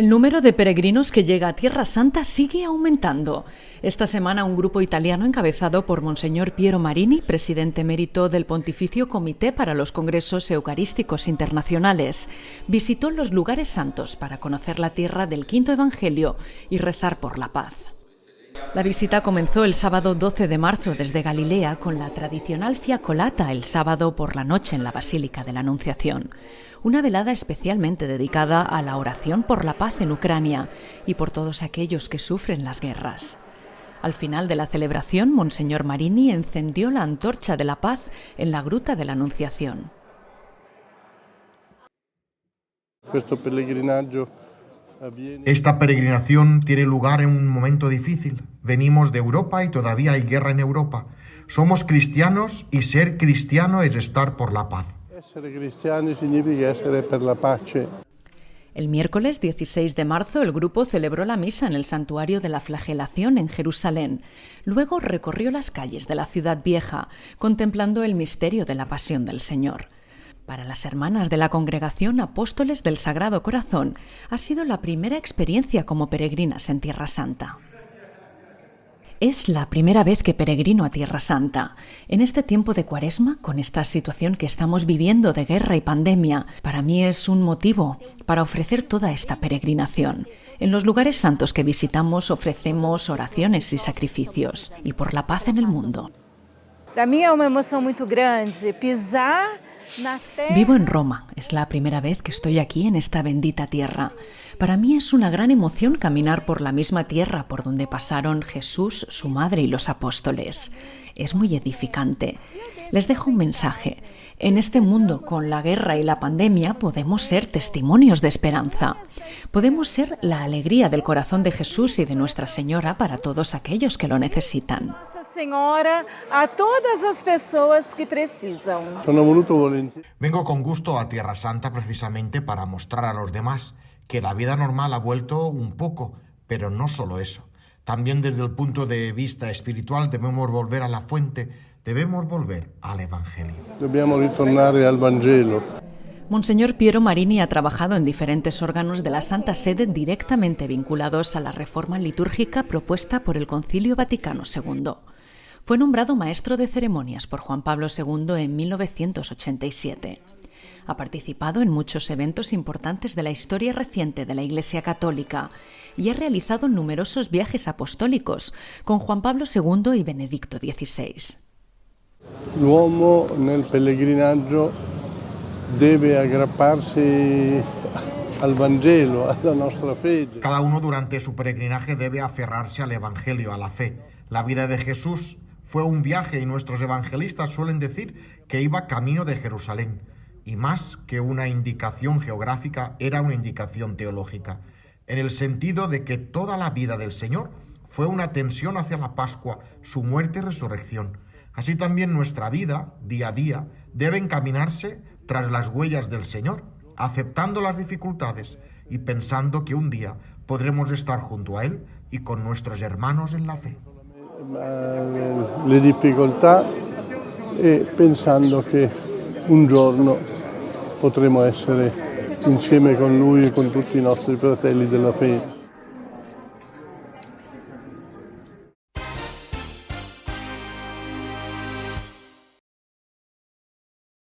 El número de peregrinos que llega a Tierra Santa sigue aumentando. Esta semana un grupo italiano encabezado por Monseñor Piero Marini, presidente emérito del Pontificio Comité para los Congresos Eucarísticos Internacionales, visitó los lugares santos para conocer la tierra del quinto Evangelio y rezar por la paz. La visita comenzó el sábado 12 de marzo desde Galilea con la tradicional fiacolata el sábado por la noche en la Basílica de la Anunciación. Una velada especialmente dedicada a la oración por la paz en Ucrania y por todos aquellos que sufren las guerras. Al final de la celebración, Monseñor Marini encendió la antorcha de la paz en la Gruta de la Anunciación. Esta peregrinación tiene lugar en un momento difícil. Venimos de Europa y todavía hay guerra en Europa. Somos cristianos y ser cristiano es estar por la paz. El miércoles 16 de marzo el grupo celebró la misa en el Santuario de la Flagelación en Jerusalén. Luego recorrió las calles de la ciudad vieja, contemplando el misterio de la pasión del Señor. Para las hermanas de la congregación Apóstoles del Sagrado Corazón ha sido la primera experiencia como peregrinas en Tierra Santa. Es la primera vez que peregrino a Tierra Santa. En este tiempo de cuaresma, con esta situación que estamos viviendo de guerra y pandemia, para mí es un motivo para ofrecer toda esta peregrinación. En los lugares santos que visitamos ofrecemos oraciones y sacrificios, y por la paz en el mundo. Para mí es una emoción muy grande pisar Vivo en Roma, es la primera vez que estoy aquí en esta bendita tierra. Para mí es una gran emoción caminar por la misma tierra por donde pasaron Jesús, su madre y los apóstoles. Es muy edificante. Les dejo un mensaje. En este mundo, con la guerra y la pandemia, podemos ser testimonios de esperanza. Podemos ser la alegría del corazón de Jesús y de Nuestra Señora para todos aquellos que lo necesitan. Senhora a todas las personas que precisan. Vengo con gusto a Tierra Santa precisamente para mostrar a los demás que la vida normal ha vuelto un poco, pero no solo eso. También desde el punto de vista espiritual debemos volver a la fuente, debemos volver al Evangelio. Dobbiamo ritornare al Vangelo. Monseñor Piero Marini ha trabajado en diferentes órganos de la Santa Sede directamente vinculados a la reforma litúrgica propuesta por el Concilio Vaticano II. Fue nombrado maestro de ceremonias por Juan Pablo II en 1987. Ha participado en muchos eventos importantes de la historia reciente de la Iglesia Católica y ha realizado numerosos viajes apostólicos con Juan Pablo II y Benedicto XVI. L'uomo nel pellegrinaggio debe aggrapparsi al Vangelo, alla nostra fede. Cada uno durante su peregrinaje debe aferrarse al Evangelio, a la fe. La vida de Jesús fue un viaje y nuestros evangelistas suelen decir que iba camino de Jerusalén. Y más que una indicación geográfica, era una indicación teológica, en el sentido de que toda la vida del Señor fue una tensión hacia la Pascua, su muerte y resurrección. Así también nuestra vida, día a día, debe encaminarse tras las huellas del Señor, aceptando las dificultades y pensando que un día podremos estar junto a Él y con nuestros hermanos en la fe. Le difficoltà e pensando che un giorno potremo essere insieme con lui e con tutti i nostri fratelli della fede.